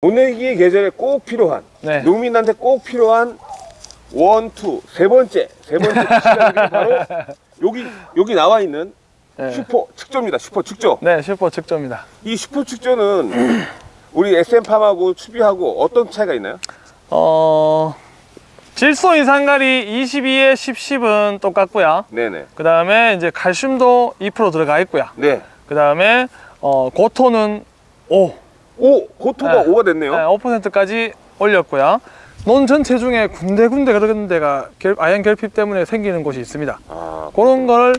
모내기 계절에 꼭 필요한 네. 농민한테 꼭 필요한 one two 세 번째 세 번째 시간이 바로 여기 여기 나와 있는 네. 슈퍼 측조입니다. 슈퍼 측조. 네, 슈퍼 측조입니다. 이 슈퍼 측조는 우리 SM팜하고 추비하고 어떤 차이가 있나요? 어, 질소 인산가리 22에 10, 10은 똑같고요. 네네. 그 다음에 이제 칼슘도 2% 들어가 있고요. 네. 그 다음에 어, 고토는 5, 오, 고토가 네. 오 5가 됐네요. 네, 5%까지 올렸고요. 논 전체 중에 군데군데 그런 데가 결- 아연 결핍 때문에 생기는 곳이 있습니다. 아, 그런 걸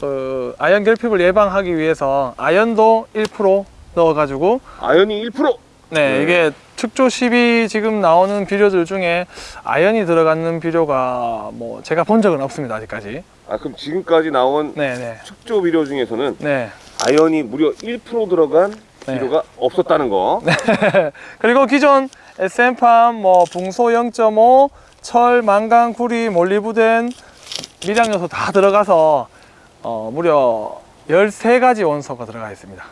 어, 아연 결핍을 예방하기 위해서 아연도 1% 넣어가지고 아연이 1%. 네, 네. 이게 특조 10이 지금 나오는 비료들 중에 아연이 들어가는 비료가 뭐 제가 본 적은 없습니다 아직까지. 아, 그럼 지금까지 나온 네, 네, 축조 비료 중에서는 네. 아연이 무려 1% 들어간 네. 비료가 없었다는 거. 그리고 기존 SM팜 뭐 붕소 0.5, 철, 망강, 구리, 몰리브덴, 미량 요소 다 들어가서 어, 무려 13가지 원소가 들어가 있습니다.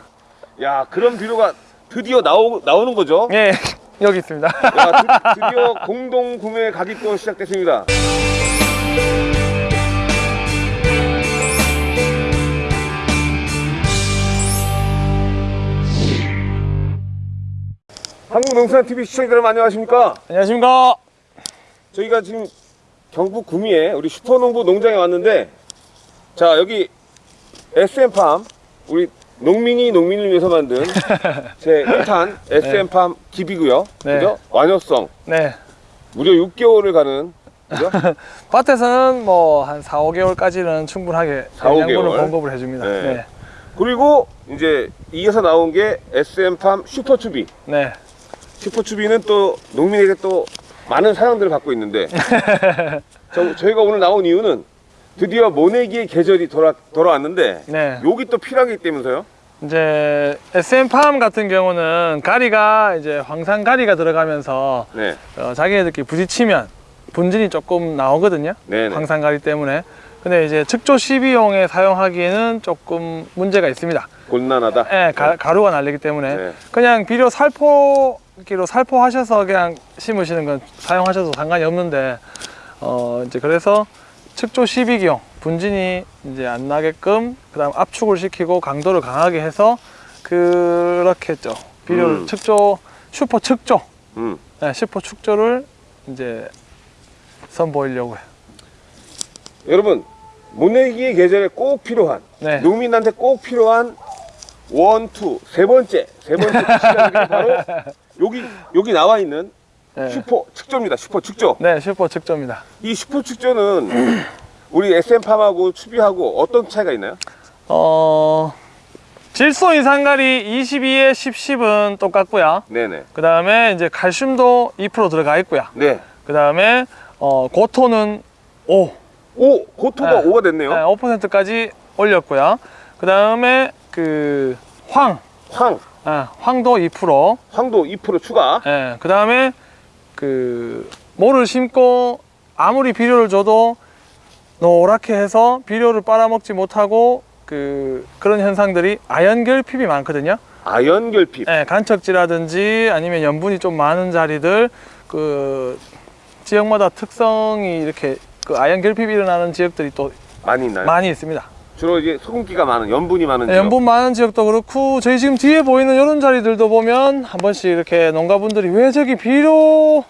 야, 그런 비료가 드디어 나오, 나오는 거죠? 예, 여기 있습니다. 야, 드, 드디어 공동 구매 가격도 시작됐습니다. 한국농산TV 시청자 여러분 안녕하십니까? 안녕하십니까? 저희가 지금 경북 구미에 우리 슈퍼농부 농장에 왔는데 자 여기 SM팜 우리 농민이 농민을 위해서 만든 제 1탄 SM팜 기비고요 네. 그죠? 완효성 네. 무려 6개월을 가는 그죠? 밭에서는 뭐 한 4, 5개월까지는 충분하게 4, 5 영양분을 개월. 공급을 해줍니다. 네. 네. 그리고 이제 이어서 나온 게 SM팜 슈퍼추비 네. 슈퍼추비는 또 농민에게 또 많은 사랑들을 받고 있는데 저, 저희가 오늘 나온 이유는 드디어 모내기의 계절이 돌아, 돌아왔는데 네. 여기 또게 있다면서요? 이제 SM팜 같은 경우는 가리가 이제 황산 가리가 들어가면서 네. 어, 자기네들끼리 부딪히면 분진이 조금 나오거든요. 네네. 황산 가리 때문에. 근데 이제 측조 12용에 사용하기에는 조금 문제가 있습니다. 곤란하다. 예, 가, 가루가 날리기 때문에 네. 그냥 비료 살포기로 살포하셔서 그냥 심으시는 건 사용하셔도 상관이 없는데 어 이제 그래서 측조 12기용 분진이 이제 안 나게끔 그 다음 압축을 시키고 강도를 강하게 해서 그렇게 했죠. 비료를 음. 측조 슈퍼 측조 음. 네, 슈퍼 축조를 이제 선보이려고 해요. 여러분 모내기의 계절에 꼭 필요한 네. 농민한테 꼭 필요한 one two 세 번째 세 번째 바로 여기 여기 나와 있는 네. 슈퍼 측조입니다. 슈퍼 측조. 네, 슈퍼 측조입니다. 이 슈퍼 측조는 우리 SM팜하고 추비하고 어떤 차이가 있나요? 어 질소 인산가리 22에 10, 10은 똑같고요. 네네. 그 다음에 이제 칼슘도 2% 들어가 있고요. 네. 그 다음에 어, 고토는 5, 오 고토가 네. 오 5가 됐네요. 네, 5%까지 올렸고요. 그 다음에 그 황, 황 아, 황도 2%. 황도 2% 추가. 예, 그 다음에 그 모를 심고 아무리 비료를 줘도 노랗게 해서 비료를 빨아먹지 못하고 그 그런 현상들이 아연 결핍이 많거든요. 아연 결핍. 예, 간척지라든지 아니면 염분이 좀 많은 자리들 그 지역마다 특성이 이렇게 그 아연 결핍이 일어나는 지역들이 또 많이 있나요? 많이 있습니다. 주로 이제 소금기가 많은 연분이 많은 네, 지역. 염분 많은 지역도 그렇고 저희 지금 뒤에 보이는 이런 자리들도 보면 한 번씩 이렇게 농가분들이 왜 저기 비료를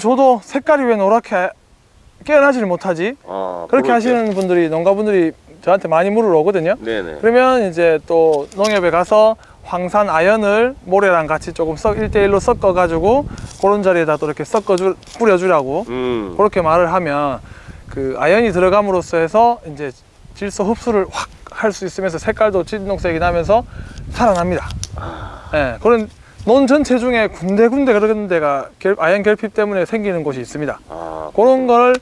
줘도 색깔이 왜 노랗게 깨어나지를 못하지? 아, 그렇게. 하시는 분들이 농가분들이 저한테 많이 물으러 오거든요. 네네. 그러면 이제 또 농협에 가서 황산 아연을 모래랑 같이 조금 섞 1대1로 섞어 가지고 그런 자리에다 또 이렇게 섞어 주 뿌려 주라고 음. 그렇게 말을 하면 그 아연이 들어감으로써 해서 이제 질소 흡수를 확 할 수 있으면서 색깔도 진동색이 나면서 살아납니다. 예, 그런 논 전체 중에 군데군데 그런 데가 결- 아연 결핍 때문에 생기는 곳이 있습니다. 아, 그런 걸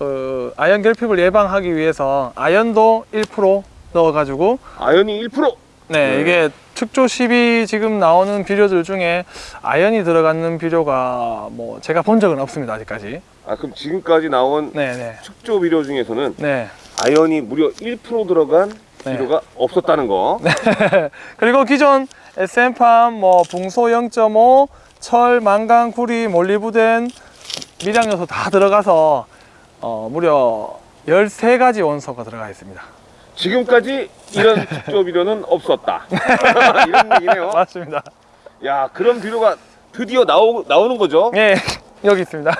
어, 아연 결핍을 예방하기 위해서 아연도 1% 넣어가지고 아연이 1%. 네, 네. 이게 특조 10이 지금 나오는 비료들 중에 아연이 들어가는 비료가 뭐 제가 본 적은 없습니다 아직까지. 아 그럼 지금까지 나온 네, 네, 축조 비료 중에서는 네, 아연이 무려 1% 들어간 네. 비료가 없었다는 거. 그리고 기존 SM팜 뭐 붕소 0.5, 철, 망강, 구리, 몰리브덴, 미량 요소 다 들어가서 어, 무려 13가지 원소가 들어가 있습니다. 지금까지 이런 직조 비료는 없었다. 이런 얘기네요. 맞습니다. 야, 그런 비료가 드디어 나오, 나오는 거죠. 예, 여기 있습니다. 야,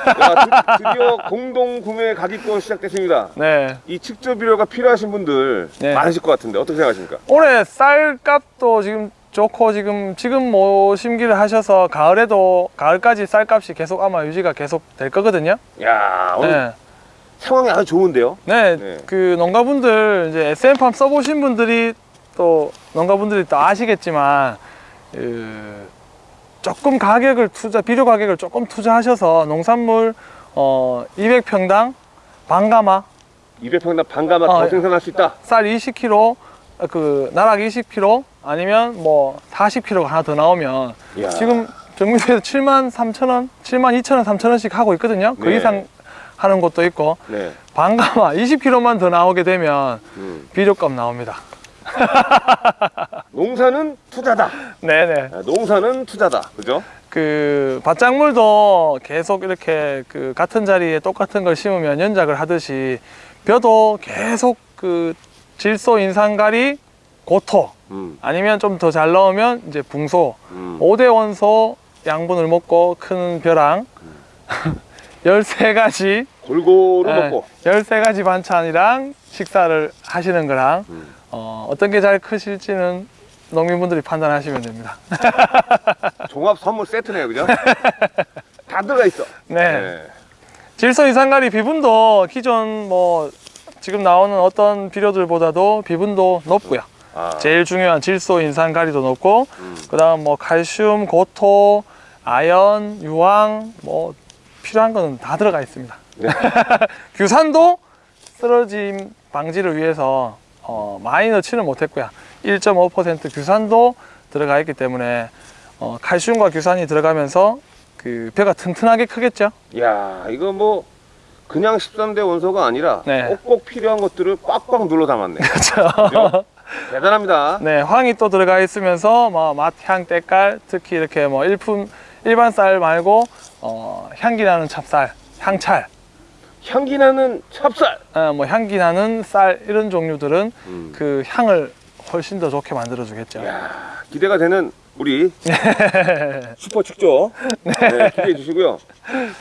드, 드디어 공동 구매 가기권 시작됐습니다. 네. 이 측조 비료가 필요하신 분들 네. 많으실 것 같은데 어떻게 생각하십니까? 올해 쌀값도 지금 좋고 지금 지금 뭐 심기를 하셔서 가을에도 가을까지 쌀값이 계속 아마 유지가 계속 될 거거든요. 야, 오늘 네. 상황이 아주 좋은데요. 네, 네. 그 농가분들 이제 SM팜 써보신 분들이 또 농가분들이 또 아시겠지만 그 조금 가격을 투자 비료 가격을 조금 투자하셔서 농산물 어 200평당 반가마 200평당 반가마 어, 더 예. 생산할 수 있다. 쌀 20kg 그 나락 20kg 아니면 뭐 40kg가 하나 더 나오면 야. 지금 정미에서 7만 3천 원, 7만 2천 원, 3천 원씩 하고 있거든요. 그 네. 이상 하는 곳도 있고 네. 반가마 20kg만 더 나오게 되면 음. 비료값 나옵니다. 농사는 투자다. 네네. 아, 농사는 투자다. 그죠? 그 밭작물도 계속 이렇게 그 같은 자리에 똑같은 걸 심으면 연작을 하듯이 벼도 계속 그 질소 인산가리 고토 음. 아니면 좀 더 잘 넣으면 이제 붕소 음. 5대 원소 양분을 먹고 큰 벼랑 13가지 골고루 네. 먹고. 13가지 반찬이랑 식사를 하시는 거랑 음. 어, 어떤 게 잘 크실지는 농민분들이 판단하시면 됩니다. 종합 선물 세트네요. 그죠? 다 들어가 있어. 네. 질소 이산가리 비분도 기존 뭐 지금 나오는 어떤 비료들보다도 비분도 높고요. 아. 제일 중요한 질소 인산가리도 높고 음. 그 다음 뭐 칼슘, 고토, 아연, 유황 뭐 필요한 거는 다 들어가 있습니다. 네. 규산도 쓰러짐 방지를 위해서 어, 많이 넣지는 못했고요. 1.5% 규산도 들어가 있기 때문에 어, 칼슘과 규산이 들어가면서 그 벼가 튼튼하게 크겠죠. 야, 이거 뭐 그냥 13대 원소가 아니라 네. 꼭꼭 필요한 것들을 꽉꽉 눌러 담았네. 그렇죠. 대단합니다. 네, 황이 또 들어가 있으면서 뭐 맛, 향, 때깔, 특히 이렇게 뭐 일품 일반 쌀 말고 어, 향기 나는 찹쌀, 향찰, 향기 나는 찹쌀. 어, 뭐 향기 나는 쌀 이런 종류들은 음. 그 향을 훨씬 더 좋게 만들어 주겠죠. 야, 기대가 되는 우리 슈퍼 축조 네, 기대해 주시고요.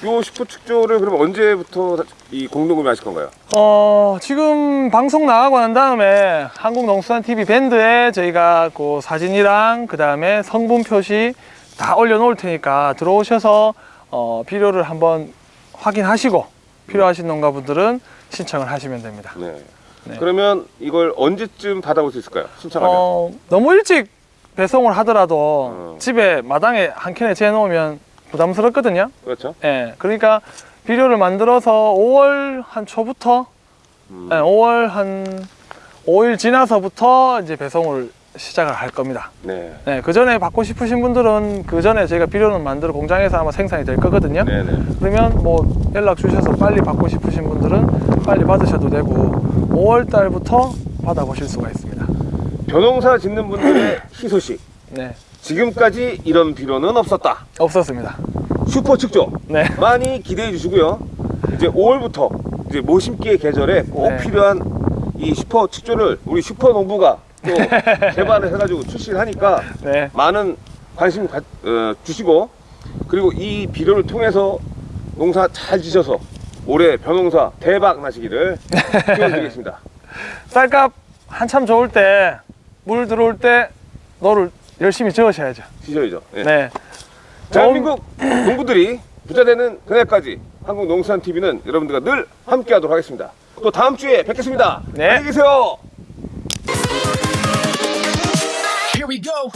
요 슈퍼 축조를 그럼 언제부터 이 공동구매 하실 건가요? 어, 지금 방송 나가고 난 다음에 한국농수산 TV 밴드에 저희가 그 사진이랑 그 다음에 성분 표시 다 올려놓을 테니까 들어오셔서 어, 비료를 한번 확인하시고 필요하신 농가분들은 신청을 하시면 됩니다. 네. 네. 그러면 이걸 언제쯤 받아볼 수 있을까요? 신청하면. 어, 너무 일찍 배송을 하더라도 어. 집에 마당에 한 캔에 재놓으면 부담스럽거든요. 그렇죠. 예, 그러니까 비료를 만들어서 5월 한 초부터 음. 네, 5월 한 5일 지나서부터 이제 배송을 시작을 할 겁니다. 네. 네, 그 전에 받고 싶으신 분들은 그 전에 저희가 비료는 만들어 공장에서 아마 생산이 될 거거든요. 네, 네. 그러면 뭐 연락 주셔서 빨리 받고 싶으신 분들은 빨리 받으셔도 되고 5월 달부터 받아보실 수가 있습니다. 벼농사 짓는 분들의 희소식. 네, 지금까지 이런 비료는 없었다. 없었습니다. 슈퍼 축조 네, 많이 기대해 주시고요. 이제 5월부터 이제 모심기의 계절에 꼭 네. 필요한 이 슈퍼 축조를 우리 슈퍼 농부가 또 개발을 해가지고 출시를 하니까 네, 많은 관심 가, 어, 주시고 그리고 이 비료를 통해서 농사 잘 지셔서 올해 벼농사 대박 나시기를 기원드리겠습니다. 쌀값 한참 좋을 때 물 들어올 때 노를 열심히 저으셔야죠. 지셔야죠. 예. 네, 대한민국 농부들이 부자 되는 그날까지 한국 농수산 TV는 여러분들과 늘 함께하도록 하겠습니다. 또 다음 주에 뵙겠습니다. 네. 안녕히 계세요. we go.